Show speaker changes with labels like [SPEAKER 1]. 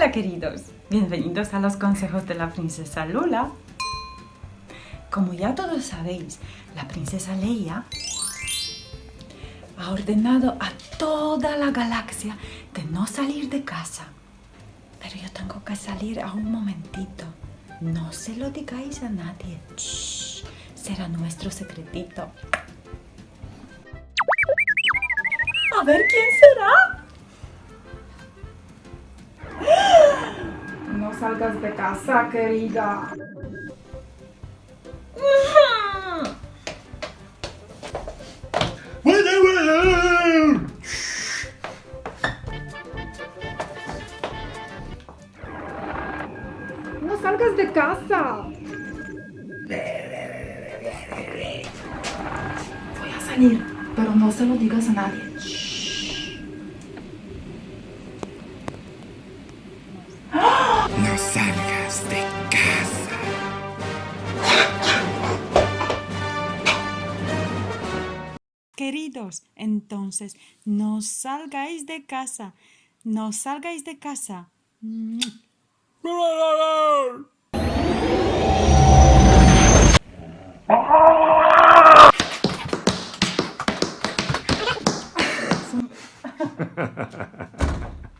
[SPEAKER 1] Hola queridos, bienvenidos a los consejos de la princesa Lula. Como ya todos sabéis, la princesa Leia ha ordenado a toda la galaxia de no salir de casa. Pero yo tengo que salir a un momentito. No se lo digáis a nadie. será nuestro secretito. A ver quién será.
[SPEAKER 2] Salgas de casa, querida. No salgas de casa. Voy a salir, pero no se lo digas a nadie. No salgas de casa.
[SPEAKER 1] Queridos, entonces, no salgáis de casa. No salgáis de casa.